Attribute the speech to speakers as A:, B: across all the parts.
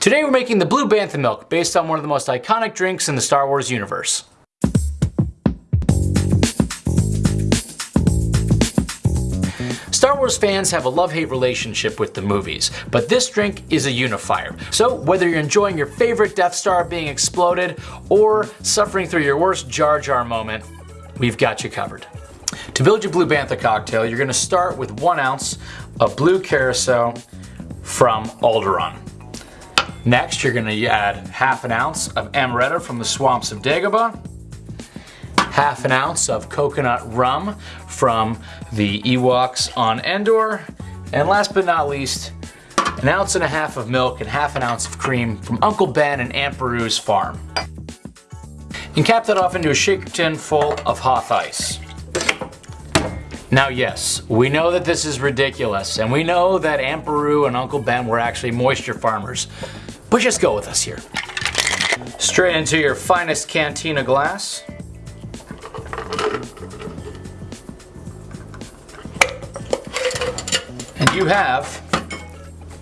A: Today we're making the Blue Bantha Milk based on one of the most iconic drinks in the Star Wars universe. Star Wars fans have a love-hate relationship with the movies, but this drink is a unifier. So whether you're enjoying your favorite Death Star being exploded or suffering through your worst Jar Jar moment, we've got you covered. To build your Blue Bantha cocktail, you're gonna start with one ounce of blue curacao from Alderaan. Next, you're gonna add half an ounce of amaretto from the swamps of Dagobah, half an ounce of coconut rum from the Ewoks on Endor, and last but not least, an ounce and a half of milk and half an ounce of cream from Uncle Ben and Aunt Beru's farm. And cap that off into a shaker tin full of Hoth ice. Now yes, we know that this is ridiculous, and we know that Aunt Beru and Uncle Ben were actually moisture farmers, but just go with us here. Straight into your finest cantina glass. And you have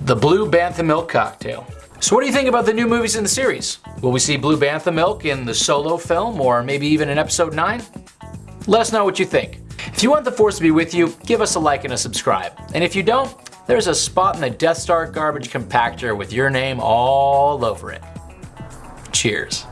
A: the Blue Bantha Milk Cocktail. So what do you think about the new movies in the series? Will we see Blue Bantha Milk in the solo film or maybe even in episode 9? Let us know what you think. If you want the Force to be with you, give us a like and a subscribe. And if you don't, there's a spot in the Death Star garbage compactor with your name all over it. Cheers.